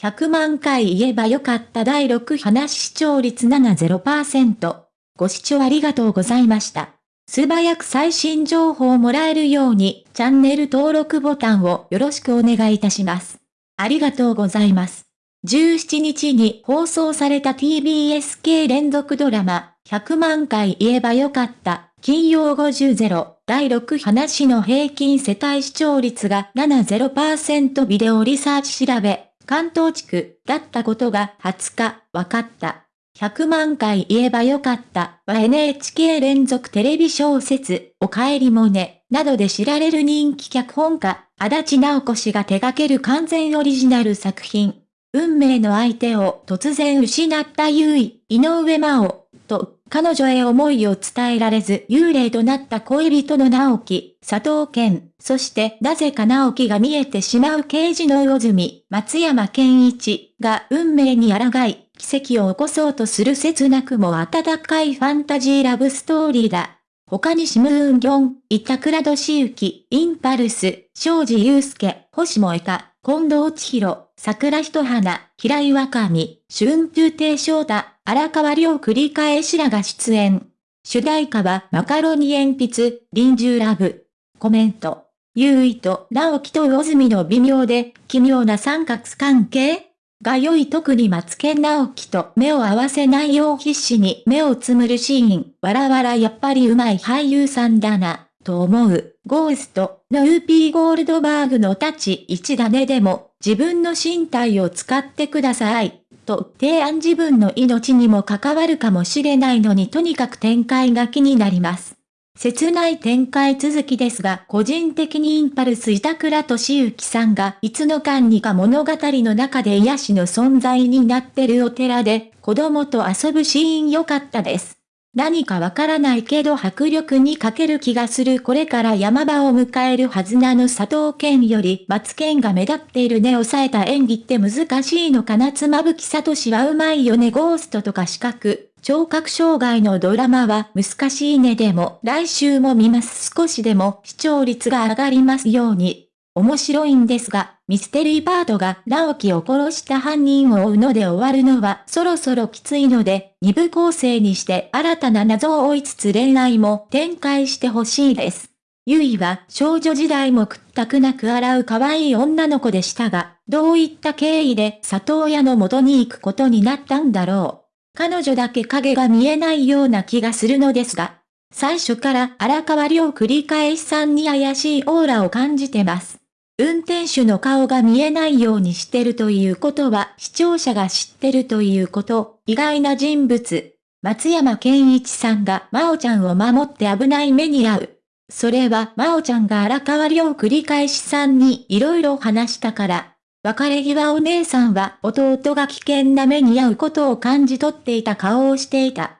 100万回言えばよかった第6話視聴率70%。ご視聴ありがとうございました。素早く最新情報をもらえるように、チャンネル登録ボタンをよろしくお願いいたします。ありがとうございます。17日に放送された TBS 系連続ドラマ、100万回言えばよかった、金曜50-0、第6話の平均世帯視聴率が70%ビデオリサーチ調べ、関東地区だったことが20日、分かった。100万回言えばよかったは NHK 連続テレビ小説、おかえりもね、などで知られる人気脚本家、足立直子氏が手掛ける完全オリジナル作品。運命の相手を突然失った優位、井上真央、と、彼女へ思いを伝えられず幽霊となった恋人の直樹、佐藤健、そしてなぜか直樹が見えてしまう刑事の魚住、松山健一が運命に抗い、奇跡を起こそうとする切なくも温かいファンタジーラブストーリーだ。他にシムーンギョン、板倉俊之、インパルス、庄司祐介、星萌香、近藤千尋、桜人花、平井若美、春風亭昇太、荒川亮繰り返しらが出演。主題歌はマカロニ鉛筆、臨終ラブ。コメント。優位と直樹と魚住の微妙で奇妙な三角関係が良い特に松健直樹と目を合わせないよう必死に目をつむるシーン。わらわらやっぱり上手い俳優さんだな、と思う。ゴースト、のウーピーゴールドバーグの立ち一だねでも、自分の身体を使ってください。と提案自分の命にも関わるかもしれないのにとにかく展開が気になります。切ない展開続きですが、個人的にインパルス板倉敏之さんがいつの間にか物語の中で癒しの存在になってるお寺で、子供と遊ぶシーン良かったです。何かわからないけど迫力に欠ける気がするこれから山場を迎えるはずなの佐藤健より松健が目立っているね抑えた演技って難しいのかな妻夫木聡はうまいよねゴーストとか四角。聴覚障害のドラマは難しいねでも来週も見ます少しでも視聴率が上がりますように。面白いんですが、ミステリーパートが直樹を殺した犯人を追うので終わるのはそろそろきついので、二部構成にして新たな謎を追いつつ恋愛も展開してほしいです。ゆいは少女時代も屈託なく洗う可愛い女の子でしたが、どういった経緯で里親の元に行くことになったんだろう。彼女だけ影が見えないような気がするのですが、最初から荒川亮繰り返しさんに怪しいオーラを感じてます。運転手の顔が見えないようにしてるということは視聴者が知ってるということ、意外な人物。松山健一さんが真央ちゃんを守って危ない目に遭う。それは真央ちゃんが荒川亮繰り返しさんに色々話したから、別れ際お姉さんは弟が危険な目に遭うことを感じ取っていた顔をしていた。